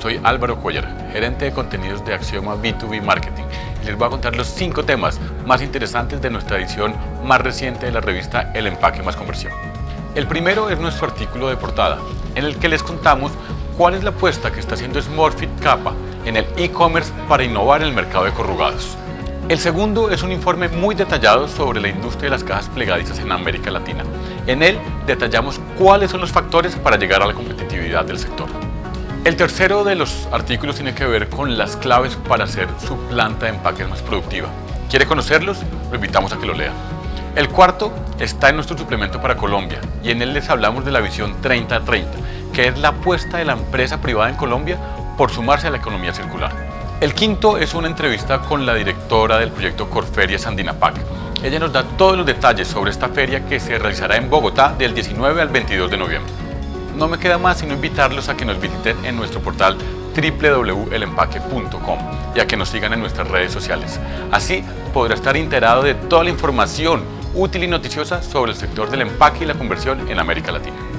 soy Álvaro Cuellar, gerente de contenidos de Axioma B2B Marketing les voy a contar los cinco temas más interesantes de nuestra edición más reciente de la revista El Empaque Más Conversión. El primero es nuestro artículo de portada, en el que les contamos cuál es la apuesta que está haciendo Smurfit Kappa en el e-commerce para innovar en el mercado de corrugados. El segundo es un informe muy detallado sobre la industria de las cajas plegadizas en América Latina. En él detallamos cuáles son los factores para llegar a la competitividad del sector. El tercero de los artículos tiene que ver con las claves para hacer su planta de empaques más productiva. ¿Quiere conocerlos? Lo invitamos a que lo lea. El cuarto está en nuestro suplemento para Colombia y en él les hablamos de la visión 30-30, que es la apuesta de la empresa privada en Colombia por sumarse a la economía circular. El quinto es una entrevista con la directora del proyecto Corferia Sandinapac. Ella nos da todos los detalles sobre esta feria que se realizará en Bogotá del 19 al 22 de noviembre. No me queda más sino invitarlos a que nos visiten en nuestro portal www.elempaque.com y a que nos sigan en nuestras redes sociales. Así podrá estar enterado de toda la información útil y noticiosa sobre el sector del empaque y la conversión en América Latina.